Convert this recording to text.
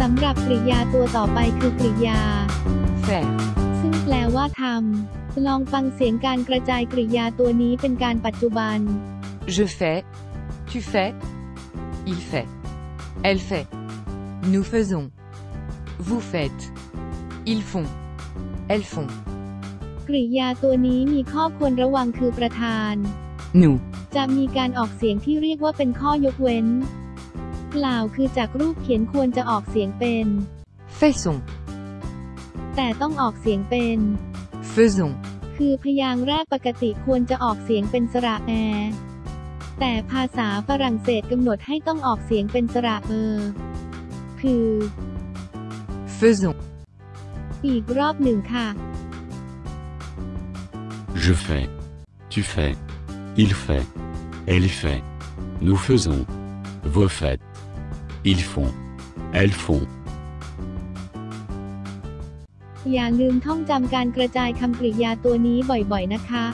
สำหรับกริยาตัวต่อไปคือกริยา faire, ซึ่งแปลว่าทำลองฟังเสียงการกระจายกริยาตัวนี้เป็นการปัจจุบัน je fais, tu fais, il fait, elle fait, nous faisons, vous faites, ils font, elles font, กริยาตัวนี้มีข้อควรระวังคือประธาน nous, จะมีการออกเสียงที่เรียกว่าเป็นข้อยกเว้น กล่าวคือจากรูปเขียนควรจะออกเสียงเป็น faisons, แต่ต้องออกเสียงเป็น faisons, คือพยางค์แรกปกติควรจะออกเสียงเป็นสระแอ แต่ภาษาฝรั่งเศสกำหนดให้ต้องออกเสียงเป็นสระเออ คือ faisons, อีกรอบหนึ่งค่ะ Je fais. Tu fais. Il fait. Elle fait. Nous faisons. Vous faites. Ils font. Elles font. อย่าลืมท่องจำการกระจายคำกริยาตัวนี้บ่อยๆนะคะ